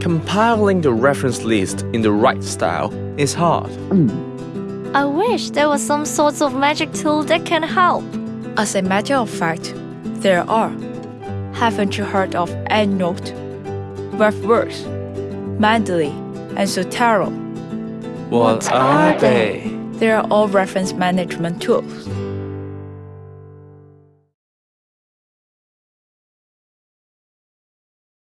compiling the reference list in the right style is hard. I wish there was some sort of magic tool that can help. As a matter of fact, there are. Haven't you heard of EndNote, RefWorks, Mendeley, and Zotero? What are they? They are all reference management tools.